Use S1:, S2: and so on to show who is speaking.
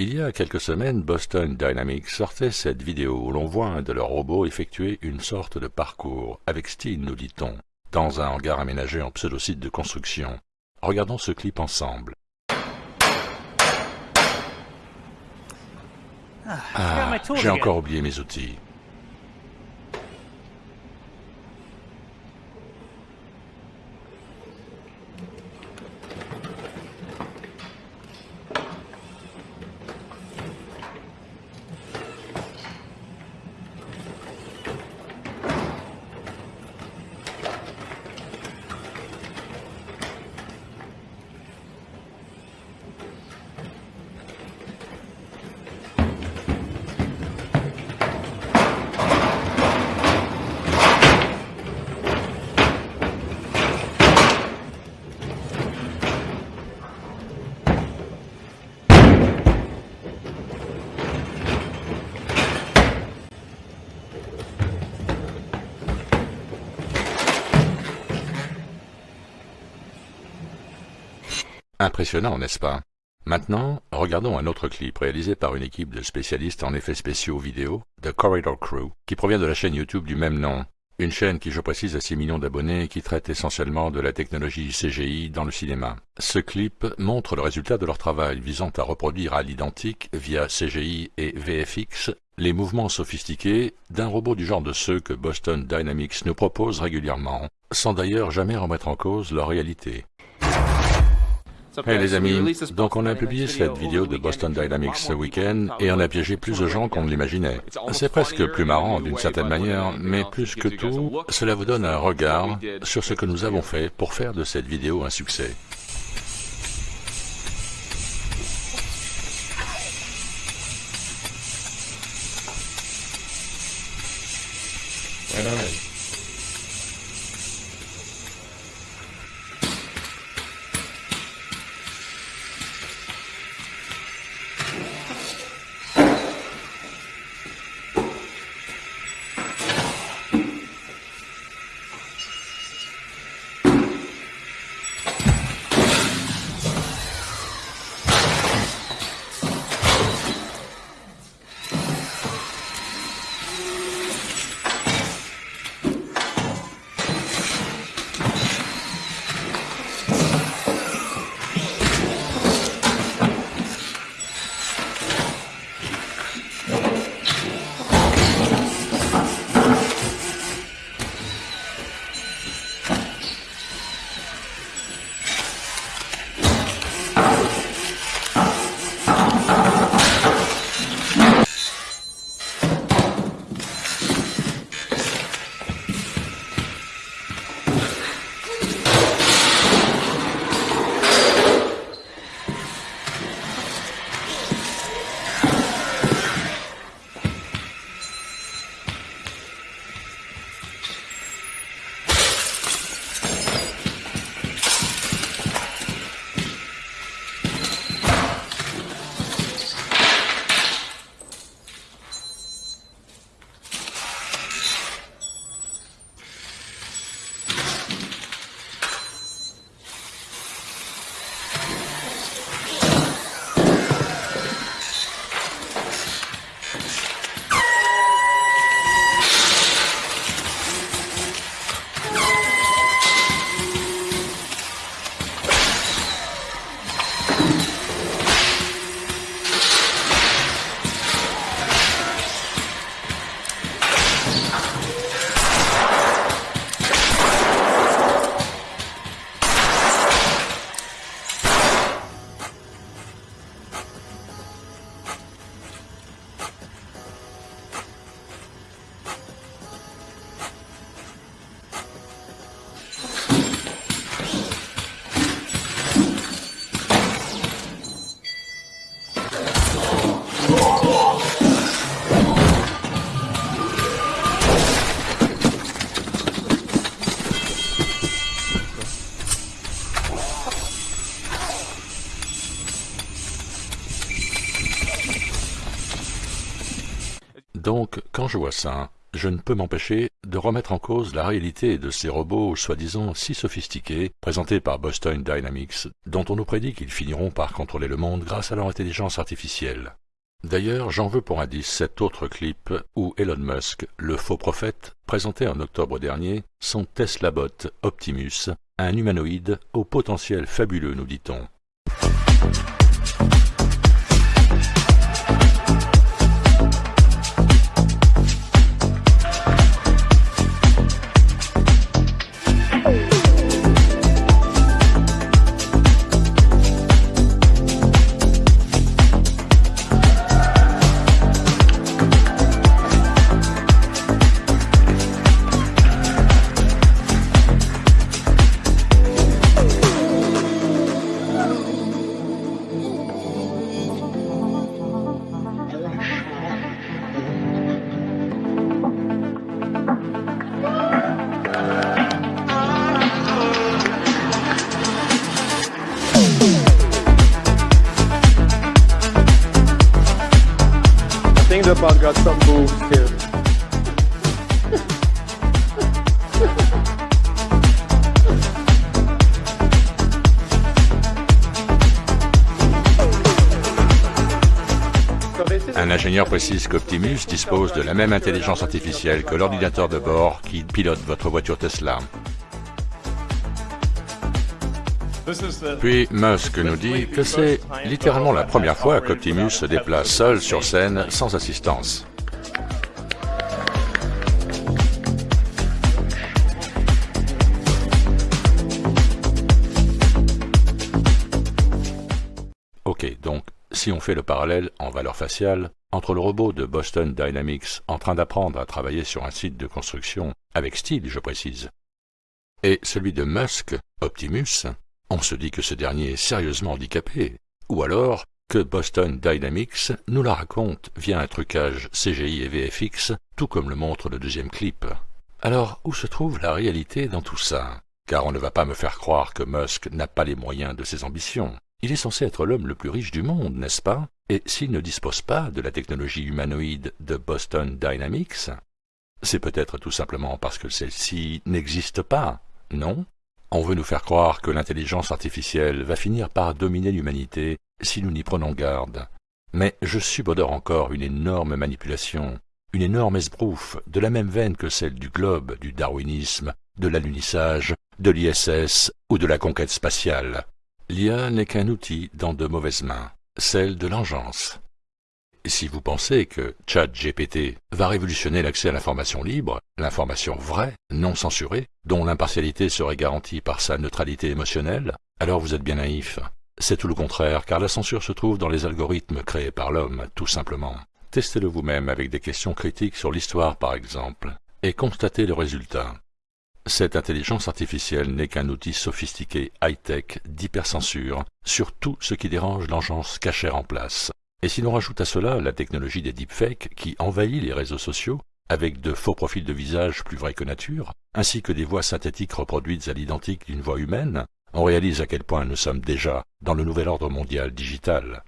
S1: Il y a quelques semaines, Boston Dynamics sortait cette vidéo où l'on voit un de leurs robots effectuer une sorte de parcours, avec style nous dit-on, dans un hangar aménagé en pseudo-site de construction. Regardons ce clip ensemble. Ah, j'ai encore oublié mes outils. Impressionnant, n'est-ce pas? Maintenant, regardons un autre clip réalisé par une équipe de spécialistes en effets spéciaux vidéo, The Corridor Crew, qui provient de la chaîne YouTube du même nom. Une chaîne qui, je précise, a 6 millions d'abonnés et qui traite essentiellement de la technologie CGI dans le cinéma. Ce clip montre le résultat de leur travail visant à reproduire à l'identique, via CGI et VFX, les mouvements sophistiqués d'un robot du genre de ceux que Boston Dynamics nous propose régulièrement, sans d'ailleurs jamais remettre en cause leur réalité. Hey les amis, donc on a publié cette vidéo de Boston Dynamics ce week-end et on a piégé plus de gens qu'on ne l'imaginait. C'est presque plus marrant d'une certaine manière, mais plus que tout, cela vous donne un regard sur ce que nous avons fait pour faire de cette vidéo un succès. Donc, quand je vois ça, je ne peux m'empêcher de remettre en cause la réalité de ces robots soi-disant si sophistiqués, présentés par Boston Dynamics, dont on nous prédit qu'ils finiront par contrôler le monde grâce à leur intelligence artificielle. D'ailleurs, j'en veux pour indice cet autre clip où Elon Musk, le faux prophète, présentait en octobre dernier son Tesla bot Optimus, un humanoïde au potentiel fabuleux, nous dit-on. Un ingénieur précise qu'Optimus dispose de la même intelligence artificielle que l'ordinateur de bord qui pilote votre voiture Tesla. Puis Musk nous dit que c'est littéralement la première fois qu'Optimus se déplace seul sur scène sans assistance. Ok, donc si on fait le parallèle en valeur faciale entre le robot de Boston Dynamics en train d'apprendre à travailler sur un site de construction, avec style je précise, et celui de Musk, Optimus, on se dit que ce dernier est sérieusement handicapé, ou alors que Boston Dynamics nous la raconte via un trucage CGI et VFX, tout comme le montre le deuxième clip. Alors, où se trouve la réalité dans tout ça? Car on ne va pas me faire croire que Musk n'a pas les moyens de ses ambitions. Il est censé être l'homme le plus riche du monde, n'est-ce pas? Et s'il ne dispose pas de la technologie humanoïde de Boston Dynamics, c'est peut-être tout simplement parce que celle-ci n'existe pas, non? On veut nous faire croire que l'intelligence artificielle va finir par dominer l'humanité si nous n'y prenons garde. Mais je subodore encore une énorme manipulation, une énorme esbrouffe, de la même veine que celle du globe, du darwinisme, de l'alunissage, de l'ISS ou de la conquête spatiale. L'IA n'est qu'un outil dans de mauvaises mains, celle de l'engeance. Si vous pensez que ChatGPT va révolutionner l'accès à l'information libre, l'information vraie, non censurée, dont l'impartialité serait garantie par sa neutralité émotionnelle, alors vous êtes bien naïf. C'est tout le contraire, car la censure se trouve dans les algorithmes créés par l'homme, tout simplement. Testez-le vous-même avec des questions critiques sur l'histoire, par exemple, et constatez le résultat. Cette intelligence artificielle n'est qu'un outil sophistiqué high-tech d'hypercensure sur tout ce qui dérange l'engeance cachée en place. Et si l'on rajoute à cela la technologie des deepfakes qui envahit les réseaux sociaux, avec de faux profils de visage plus vrais que nature, ainsi que des voix synthétiques reproduites à l'identique d'une voix humaine, on réalise à quel point nous sommes déjà dans le nouvel ordre mondial digital.